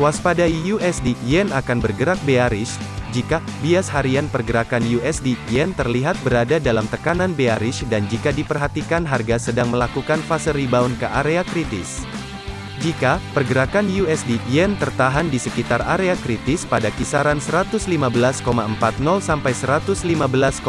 Waspadai USD Yen akan bergerak bearish, jika bias harian pergerakan USD Yen terlihat berada dalam tekanan bearish dan jika diperhatikan harga sedang melakukan fase rebound ke area kritis. Jika pergerakan USD Yen tertahan di sekitar area kritis pada kisaran 115,40 sampai 115,51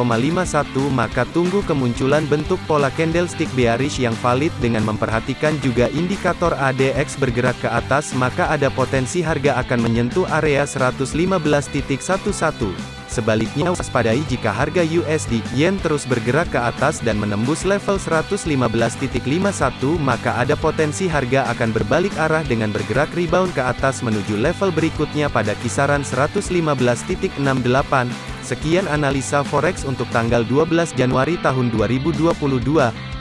maka tunggu kemunculan bentuk pola candlestick bearish yang valid dengan memperhatikan juga indikator ADX bergerak ke atas maka ada potensi harga akan menyentuh area 115.11. Sebaliknya waspadai jika harga USD Yen terus bergerak ke atas dan menembus level 115.51 maka ada potensi harga akan berbalik arah dengan bergerak rebound ke atas menuju level berikutnya pada kisaran 115.68. Sekian analisa forex untuk tanggal 12 Januari tahun 2022.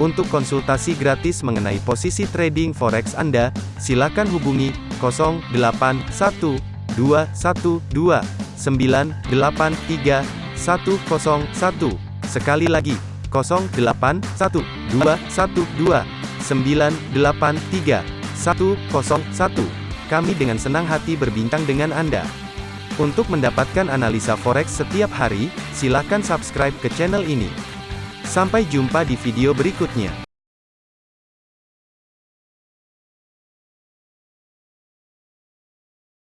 Untuk konsultasi gratis mengenai posisi trading forex Anda, silakan hubungi 081212 983 101. Sekali lagi, 081212 983 101. Kami dengan senang hati berbincang dengan Anda. Untuk mendapatkan analisa forex setiap hari, silakan subscribe ke channel ini. Sampai jumpa di video berikutnya.